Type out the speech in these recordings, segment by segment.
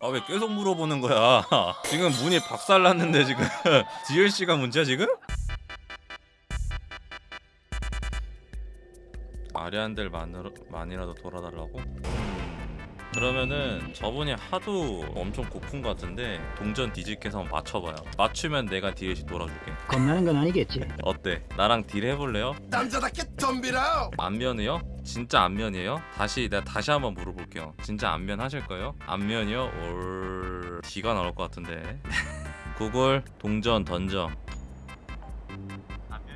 아 왜 계속 물어보는 거야? 지금 문이 박살났는데 지금 DLC가 문제야 지금? 아리안들 만으로, 만이라도 돌아달라고? 음, 그러면은 저분이 하도 엄청 고픈 것 같은데 동전 뒤집게서 한번 맞춰봐요 맞추면 내가 DLC 돌아줄게 겁나는 건 아니겠지. 어때? 나랑 딜 해볼래요? 남자답게 덤비라 안면이요? 진짜 안면이에요? 다시 내가 다시 한번 물어볼게요. 진짜 안면 하실 거예요? 안면이요? 올 D가 나올 것 같은데. 구글 동전 던져.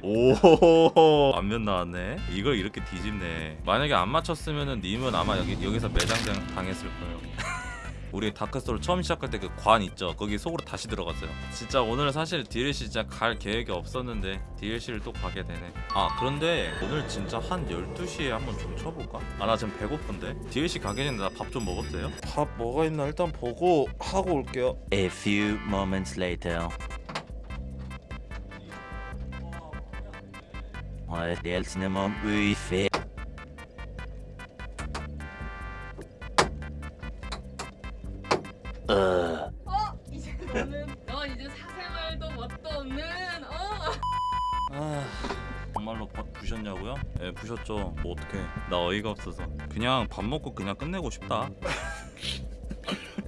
오 안면 나왔네. 이걸 이렇게 뒤집네. 만약에 안 맞췄으면은 님은 아마 여기 여기서 매장 당했을 거예요. 우리 다크소울 처음 시작할 때 그 관 있죠 거기 속으로 다시 들어갔어요 진짜 오늘 사실 DLC 진짜 갈 계획이 없었는데 DLC를 또 가게 되네 아 그런데 오늘 진짜 한 12시에 한번 좀 쳐볼까? 아 나 지금 배고픈데 DLC 가기 전에 나 밥 좀 먹어도 돼요? 밥 뭐가 있나 일단 보고 하고 올게요 A few moments later. Om uife. Uh. 어? 이제 너는 넌 이제 사생활도 뭣도 없는 어? 아 정말로 밥 부셨냐고요? 예 부셨죠 뭐 어떡해 나 어이가 없어서 그냥 밥 먹고 그냥 끝내고 싶다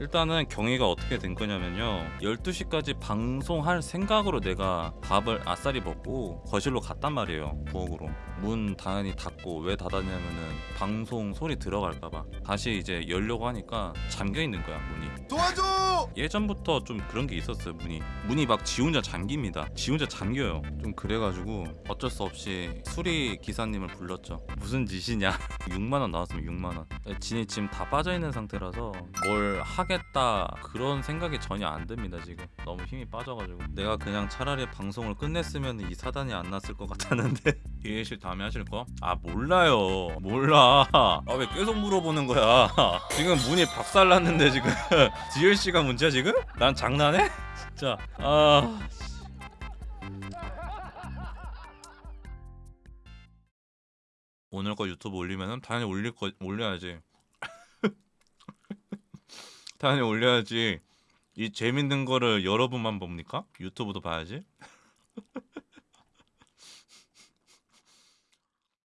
일단은 경위가 어떻게 된 거냐면요. 12시까지 방송할 생각으로 내가 밥을 아싸리 먹고 거실로 갔단 말이에요 부엌으로. 문 당연히 닫고 왜 닫았냐면은 방송 소리 들어갈까봐. 다시 이제 열려고 하니까 잠겨 있는 거야 문이. 도와줘! 예전부터 좀 그런 게 있었어요 문이. 문이 막 지 혼자 잠깁니다. 지 혼자 잠겨요. 좀 그래가지고 어쩔 수 없이 수리 기사님을 불렀죠. 무슨 짓이냐. 6만원 나왔으면 6만원. 진이 지금 다 빠져있는 상태라서 뭘 하 겠다 그런 생각이 전혀 안 듭니다 지금. 너무 힘이 빠져가지고. 내가 그냥 차라리 방송을 끝냈으면 이 사단이 안 났을 것 같았는데. 이해실 다음에 하실 거? 아 몰라요. 몰라. 아 왜 계속 물어보는 거야? 지금 문이 박살났는데 지금. DLC가 문제야 지금? 난 장난해? 진짜. 아 오늘 거 유튜브 올리면은 당연히 올릴 거 올려야지 사연이 올려야지 이 재밌는 거를 여러분만 봅니까? 유튜브도 봐야지